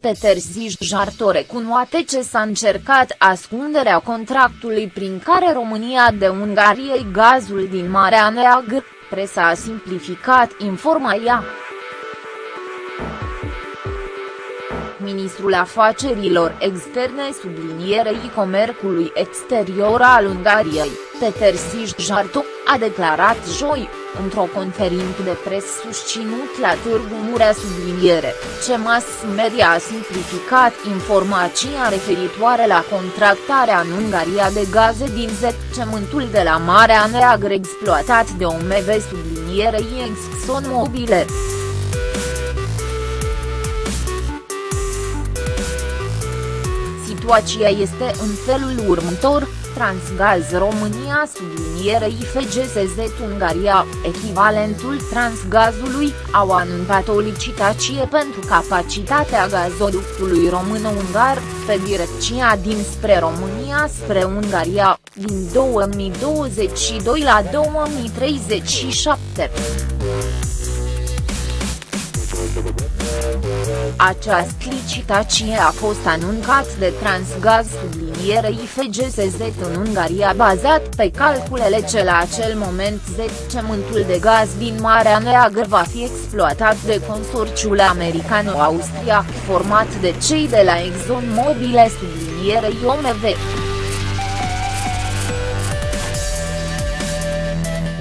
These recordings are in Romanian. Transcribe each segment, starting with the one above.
Peter Jarto recunoaște ce s-a încercat ascunderea contractului prin care România de Ungariei gazul din Marea Neagră, presa a simplificat informația. Ministrul Afacerilor Externe sublinierei comercului exterior al Ungariei, Peter Jarto, a declarat joi, într-o conferință de pres susținut la Târgu Murea subliniere, ce mass media a simplificat informația referitoare la contractarea în Ungaria de gaze din zecământul de la Marea Neagră exploatat de OMV sublinierei ExxonMobil. Situația este în felul următor, Transgaz România sublinierei FGSZ Ungaria, echivalentul Transgazului, au anunțat o licitație pentru capacitatea gazoductului român-ungar, pe direcția dinspre România spre Ungaria, din 2022 la 2037. Această licitație a fost anuncat de Transgaz sublinierei FGSZ în Ungaria bazat pe calculele ce la acel moment zecământul de gaz din Marea Neagră va fi exploatat de consorțiul americano-austriac format de cei de la ExxonMobil sublinierei OMV.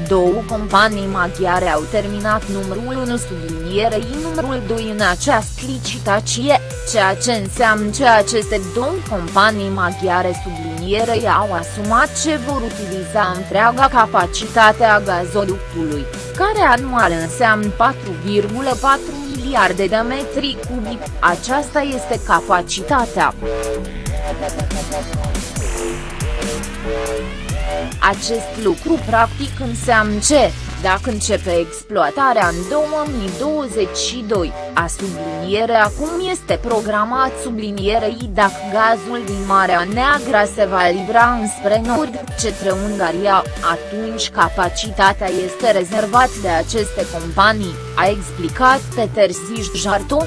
Două companii maghiare au terminat numărul 1 sublinierei numărul 2 în această licitație, ceea ce înseamnă că aceste două companii maghiare sublinierei au asumat ce vor utiliza întreaga capacitate a gazoductului, care anual înseamnă 4,4 miliarde de metri cubi, aceasta este capacitatea. Acest lucru practic înseamnă ce, dacă începe exploatarea în 2022, a subliniere acum este programat sublinierei dacă gazul din Marea Neagră se va libra înspre nord, cetre Ungaria, atunci capacitatea este rezervat de aceste companii, a explicat Peter Jarto.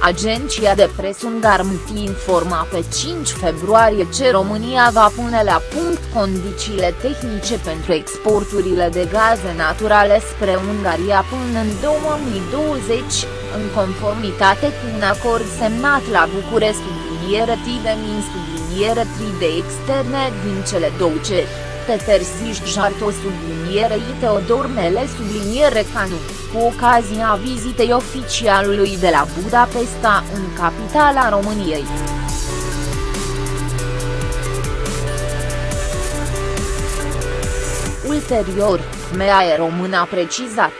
Agenția de presă ungar MT informa pe 5 februarie ce România va pune la punct condițiile tehnice pentru exporturile de gaze naturale spre Ungaria până în 2020, în conformitate cu un acord semnat la București subliniere de min subliniere 3 de externe din cele două ceri. Peter Jarto sublinierei Teodor Mele subliniere Canu, cu ocazia vizitei oficialului de la Budapesta în capitala României. Ulterior, MEAE Român a precizat,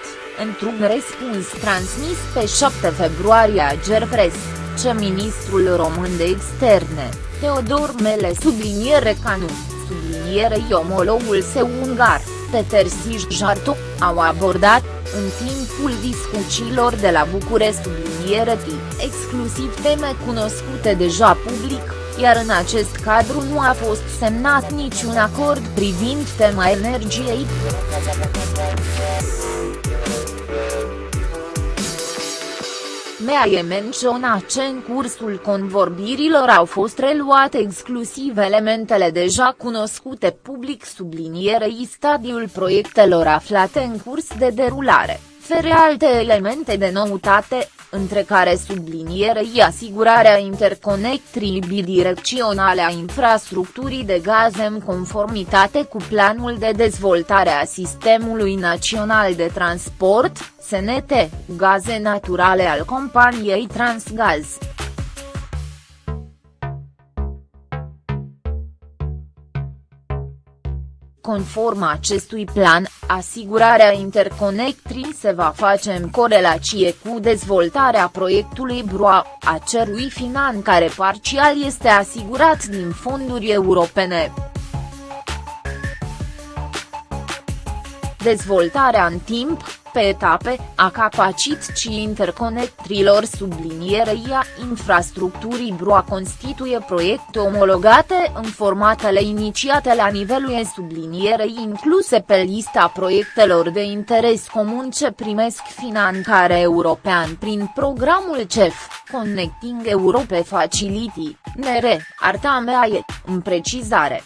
într-un răspuns transmis pe 7 februarie a Gerpres, ce ministrul român de externe, Teodor Mele subliniere Canu, sublinierei omologul său ungar, Peter Jarto, au abordat, în timpul discuțiilor de la București subliniere exclusiv teme cunoscute deja public, iar în acest cadru nu a fost semnat niciun acord privind tema energiei. Mea e menționa ce în cursul convorbirilor au fost reluate exclusiv elementele deja cunoscute public sublinierei stadiul proiectelor aflate în curs de derulare, fere alte elemente de noutate, între care sublinierei asigurarea interconectrii bidirecționale a infrastructurii de gaze în conformitate cu planul de dezvoltare a Sistemului Național de Transport, SNT, gaze naturale al companiei Transgaz. Conform acestui plan, asigurarea interconectrii se va face în corelație cu dezvoltarea proiectului BROA, a cerui finan care parțial este asigurat din fonduri europene. Dezvoltarea în timp, pe etape, a capacității interconectrilor sublinierei a infrastructurii BRUA constituie proiecte omologate în formatele inițiate la nivelul sublinierei incluse pe lista proiectelor de interes comun ce primesc finanțare european prin programul CEF, Connecting Europe Facility, NR, Artameae, în precizare.